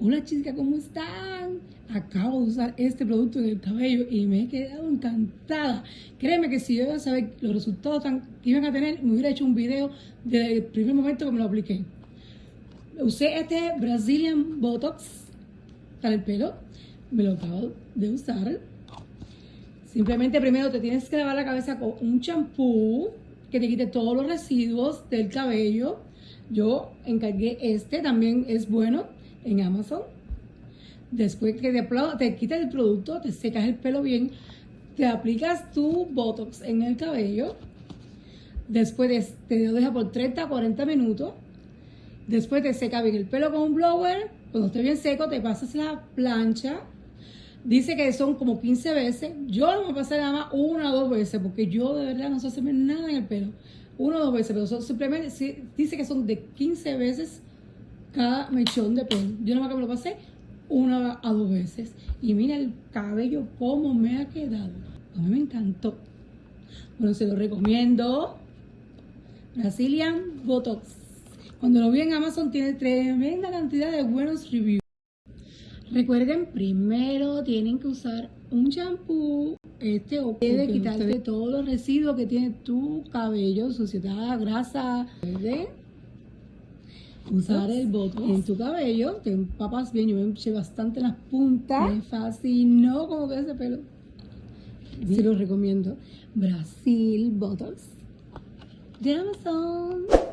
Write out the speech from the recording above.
Hola chicas, ¿cómo están? Acabo de usar este producto en el cabello y me he quedado encantada. Créeme que si yo iba a saber los resultados que iban a tener, me hubiera hecho un video desde el primer momento que me lo apliqué. Usé este Brazilian Botox para el pelo. Me lo acabo de usar. Simplemente primero te tienes que lavar la cabeza con un champú que te quite todos los residuos del cabello. Yo encargué este, también es bueno en Amazon. Después que te, te quitas el producto, te secas el pelo bien, te aplicas tu Botox en el cabello. Después te lo dejas por 30 a 40 minutos. Después te seca bien el pelo con un blower. Cuando esté bien seco, te pasas la plancha. Dice que son como 15 veces. Yo no me pasé nada más una o dos veces, porque yo de verdad no sé hacerme nada en el pelo. Una o dos veces, pero simplemente dice que son de 15 veces cada mechón de pelo. Yo nomás que me lo pasé una a dos veces. Y mira el cabello cómo me ha quedado. A mí me encantó. Bueno, se lo recomiendo. Brazilian Botox. Cuando lo vi en Amazon tiene tremenda cantidad de buenos reviews. Recuerden, primero tienen que usar un shampoo, este o debe quitarte todos los residuos que tiene tu cabello, suciedad, grasa, ¿verdad? Usar el botox en tu cabello, te empapas bien, yo me eché bastante en las puntas, me fascinó como que ese pelo. Se lo recomiendo. Brasil Botox de Amazon.